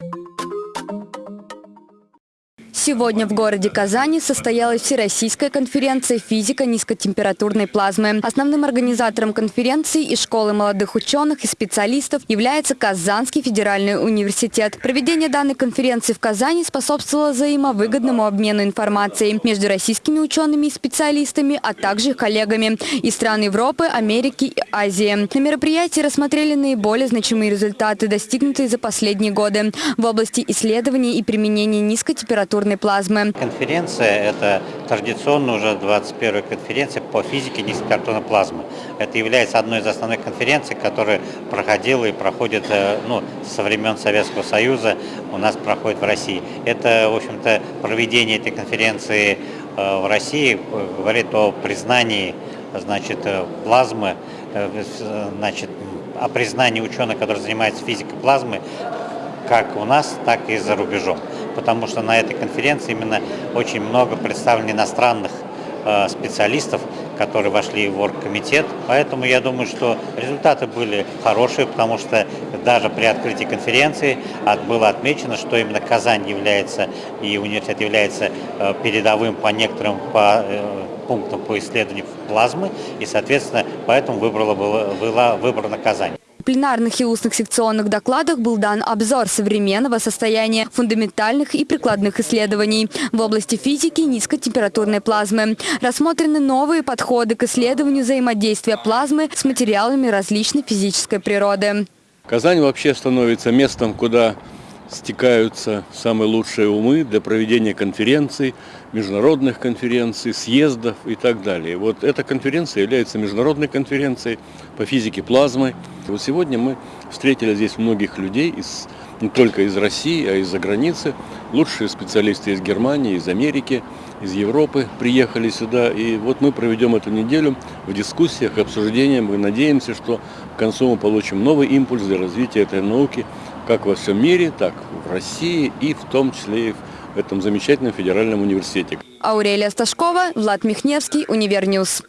Thank you Сегодня в городе Казани состоялась Всероссийская конференция «Физика низкотемпературной плазмы». Основным организатором конференции из школы молодых ученых и специалистов является Казанский федеральный университет. Проведение данной конференции в Казани способствовало взаимовыгодному обмену информацией между российскими учеными и специалистами, а также коллегами из стран Европы, Америки и Азии. На мероприятии рассмотрели наиболее значимые результаты, достигнутые за последние годы в области исследований и применения низкотемпературной плазмы. Конференция – это традиционно уже 21-я конференция по физике низкотемпературной плазмы. Это является одной из основных конференций, которая проходила и проходит э, ну, со времен Советского Союза, у нас проходит в России. Это, в общем-то, проведение этой конференции э, в России говорит о признании значит, э, плазмы, значит, о признании ученых, которые занимаются физикой плазмы, как у нас, так и за рубежом. Потому что на этой конференции именно очень много представлено иностранных э, специалистов, которые вошли в оргкомитет. Поэтому я думаю, что результаты были хорошие, потому что даже при открытии конференции было отмечено, что именно Казань является и университет является э, передовым по некоторым по, э, пунктам по исследованию плазмы, и, соответственно, поэтому выбрала, была, была выбрана Казань пленарных и устных секционных докладах был дан обзор современного состояния фундаментальных и прикладных исследований в области физики низкотемпературной плазмы. Рассмотрены новые подходы к исследованию взаимодействия плазмы с материалами различной физической природы. Казань вообще становится местом, куда стекаются самые лучшие умы для проведения конференций, международных конференций, съездов и так далее. Вот эта конференция является международной конференцией по физике плазмы. Вот сегодня мы встретили здесь многих людей, из, не только из России, а из-за границы. Лучшие специалисты из Германии, из Америки, из Европы приехали сюда. И вот мы проведем эту неделю в дискуссиях, обсуждениях. Мы надеемся, что к концу мы получим новый импульс для развития этой науки как во всем мире, так в России и в том числе и в этом замечательном федеральном университете. Аурелия Сташкова, Влад Михневский, Универньюз.